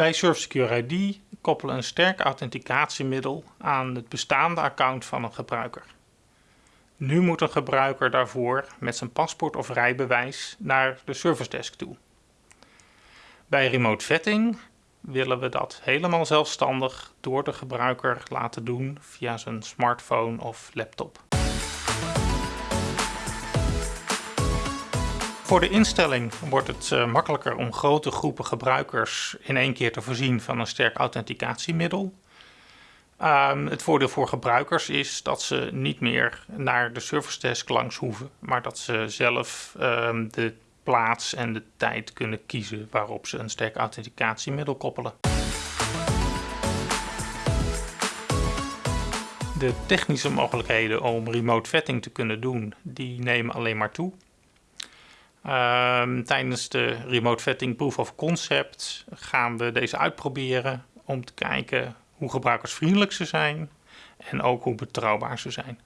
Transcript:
Wij Secure ID koppelen een sterk authenticatiemiddel aan het bestaande account van een gebruiker. Nu moet een gebruiker daarvoor met zijn paspoort of rijbewijs naar de service desk toe. Bij remote vetting willen we dat helemaal zelfstandig door de gebruiker laten doen via zijn smartphone of laptop. Voor de instelling wordt het uh, makkelijker om grote groepen gebruikers in één keer te voorzien van een sterk authenticatiemiddel. Um, het voordeel voor gebruikers is dat ze niet meer naar de service desk langs hoeven, maar dat ze zelf um, de plaats en de tijd kunnen kiezen waarop ze een sterk authenticatiemiddel koppelen. De technische mogelijkheden om remote vetting te kunnen doen, die nemen alleen maar toe. Um, tijdens de remote vetting proof of concept gaan we deze uitproberen om te kijken hoe gebruikersvriendelijk ze zijn en ook hoe betrouwbaar ze zijn.